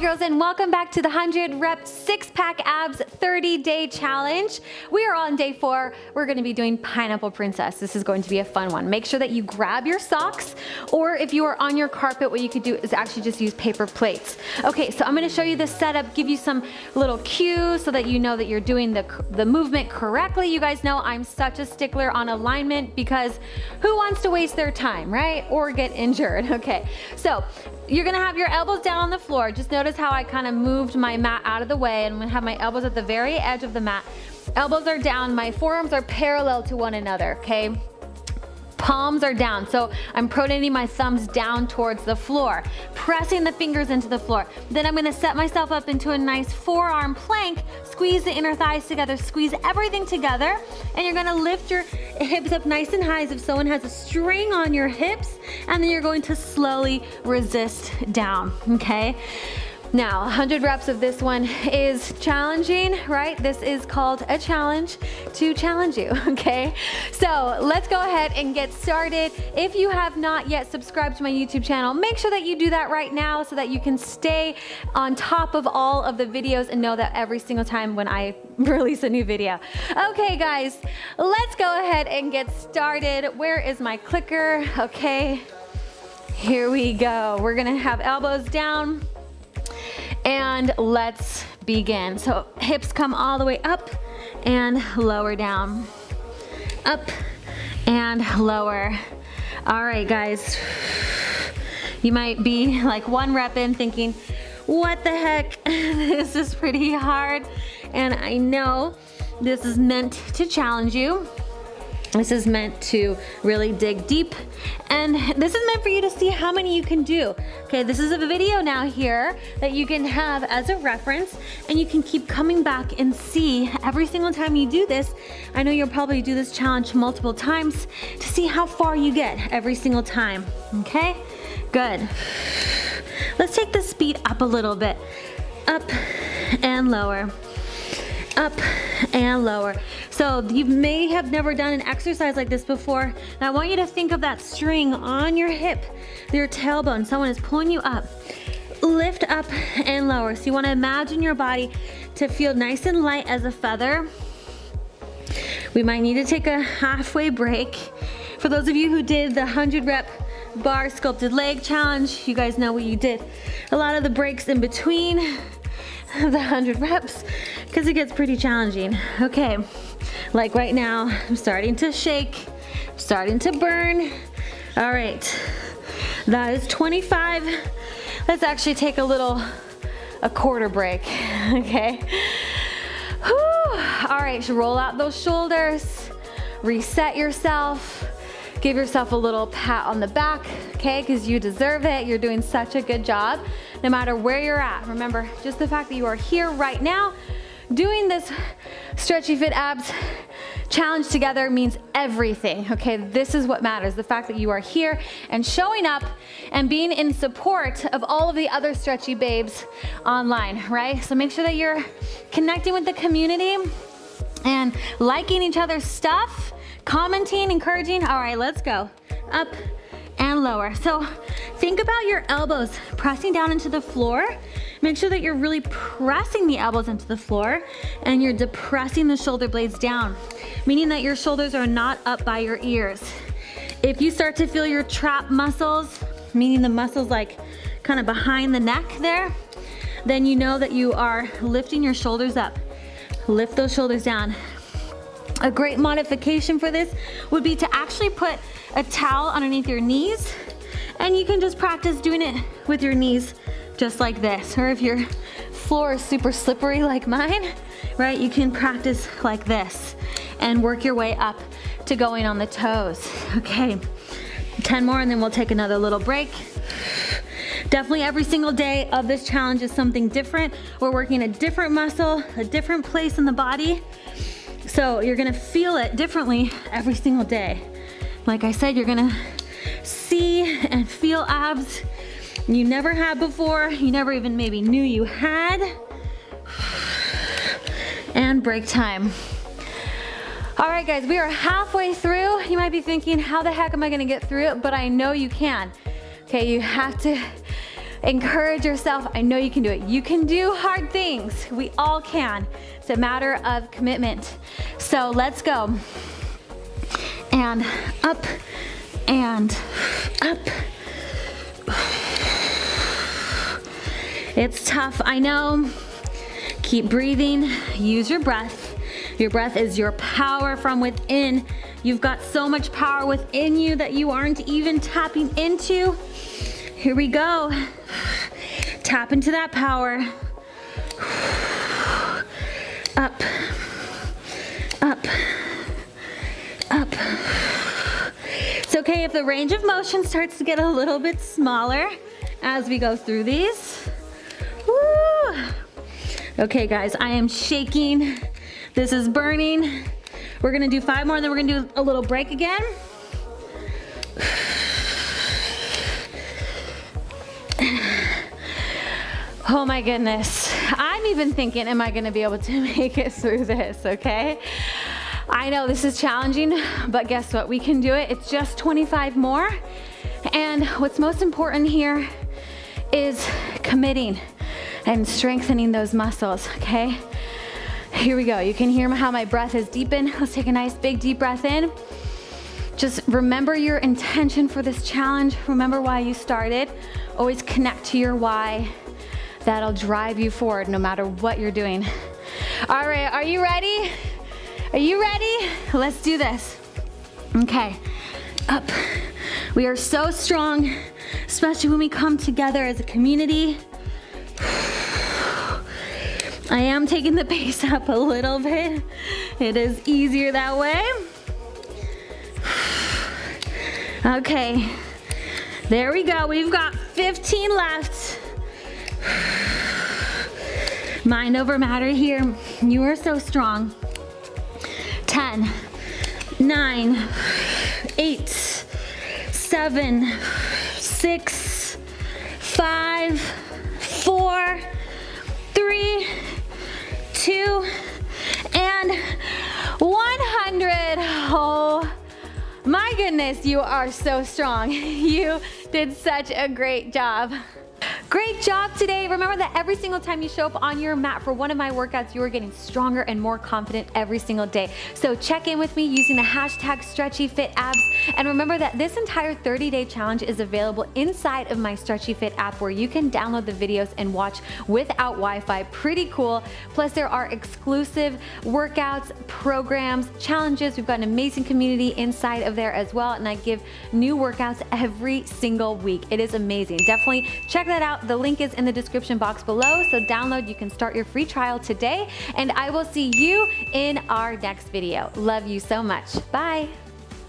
girls and welcome back to the 100 rep six pack abs 30 day challenge. We are on day four. We're gonna be doing pineapple princess. This is going to be a fun one. Make sure that you grab your socks or if you are on your carpet, what you could do is actually just use paper plates. Okay, so I'm gonna show you the setup, give you some little cues so that you know that you're doing the, the movement correctly. You guys know I'm such a stickler on alignment because who wants to waste their time, right? Or get injured, okay. So you're gonna have your elbows down on the floor. Just notice how I kind of moved my mat out of the way and gonna have my elbows at the very edge of the mat. Elbows are down, my forearms are parallel to one another, okay? palms are down. So I'm pronating my thumbs down towards the floor, pressing the fingers into the floor. Then I'm gonna set myself up into a nice forearm plank, squeeze the inner thighs together, squeeze everything together, and you're gonna lift your hips up nice and high as if someone has a string on your hips, and then you're going to slowly resist down, okay? Now, 100 reps of this one is challenging, right? This is called a challenge to challenge you, okay? So let's go ahead and get started. If you have not yet subscribed to my YouTube channel, make sure that you do that right now so that you can stay on top of all of the videos and know that every single time when I release a new video. Okay, guys, let's go ahead and get started. Where is my clicker? Okay, here we go. We're gonna have elbows down, and let's begin. So hips come all the way up and lower down. Up and lower. All right, guys. You might be like one rep in thinking, what the heck, this is pretty hard. And I know this is meant to challenge you. This is meant to really dig deep and this is meant for you to see how many you can do. Okay, this is a video now here that you can have as a reference and you can keep coming back and see every single time you do this. I know you'll probably do this challenge multiple times to see how far you get every single time, okay? Good. Let's take the speed up a little bit. Up and lower up and lower. So you may have never done an exercise like this before. And I want you to think of that string on your hip, your tailbone. Someone is pulling you up. Lift up and lower. So you wanna imagine your body to feel nice and light as a feather. We might need to take a halfway break. For those of you who did the 100 rep barre sculpted leg challenge, you guys know what you did. A lot of the breaks in between the 100 reps because it gets pretty challenging. Okay, like right now, I'm starting to shake, starting to burn. All right, that is 25. Let's actually take a little, a quarter break, okay? Whew. All right, roll out those shoulders, reset yourself, give yourself a little pat on the back, okay? Because you deserve it. You're doing such a good job no matter where you're at. Remember, just the fact that you are here right now doing this stretchy fit abs challenge together means everything, okay? This is what matters, the fact that you are here and showing up and being in support of all of the other stretchy babes online, right? So make sure that you're connecting with the community and liking each other's stuff, commenting, encouraging. All right, let's go. Up, and lower. So think about your elbows pressing down into the floor. Make sure that you're really pressing the elbows into the floor and you're depressing the shoulder blades down, meaning that your shoulders are not up by your ears. If you start to feel your trap muscles, meaning the muscles like kind of behind the neck there, then you know that you are lifting your shoulders up. Lift those shoulders down. A great modification for this would be to actually put a towel underneath your knees and you can just practice doing it with your knees just like this. Or if your floor is super slippery like mine, right, you can practice like this and work your way up to going on the toes. Okay, 10 more and then we'll take another little break. Definitely every single day of this challenge is something different. We're working a different muscle, a different place in the body. So you're gonna feel it differently every single day. Like I said, you're gonna see and feel abs you never had before, you never even maybe knew you had. And break time. All right guys, we are halfway through. You might be thinking, how the heck am I gonna get through it? But I know you can. Okay, you have to Encourage yourself. I know you can do it. You can do hard things. We all can. It's a matter of commitment. So let's go. And up and up. It's tough, I know. Keep breathing, use your breath. Your breath is your power from within. You've got so much power within you that you aren't even tapping into. Here we go. Tap into that power. Up, up, up. It's okay if the range of motion starts to get a little bit smaller as we go through these. Woo. Okay guys, I am shaking. This is burning. We're gonna do five more, and then we're gonna do a little break again. Oh my goodness. I'm even thinking, am I gonna be able to make it through this, okay? I know this is challenging, but guess what? We can do it. It's just 25 more. And what's most important here is committing and strengthening those muscles, okay? Here we go. You can hear how my breath is deepened. Let's take a nice big deep breath in. Just remember your intention for this challenge. Remember why you started. Always connect to your why that'll drive you forward no matter what you're doing. All right, are you ready? Are you ready? Let's do this. Okay, up. We are so strong, especially when we come together as a community. I am taking the pace up a little bit. It is easier that way. Okay, there we go. We've got 15 left. Mind over matter here. You are so strong. 10, 9, 8, 7, 6, 5, 4, 3, 2, and 100. Oh my goodness, you are so strong. You did such a great job. Great job today. Remember that every single time you show up on your mat for one of my workouts, you are getting stronger and more confident every single day. So check in with me using the hashtag StretchyFitAbs. And remember that this entire 30-day challenge is available inside of my Stretchy Fit app where you can download the videos and watch without Wi-Fi. Pretty cool. Plus there are exclusive workouts, programs, challenges. We've got an amazing community inside of there as well. And I give new workouts every single week. It is amazing. Definitely check that the link is in the description box below, so download, you can start your free trial today, and I will see you in our next video. Love you so much. Bye.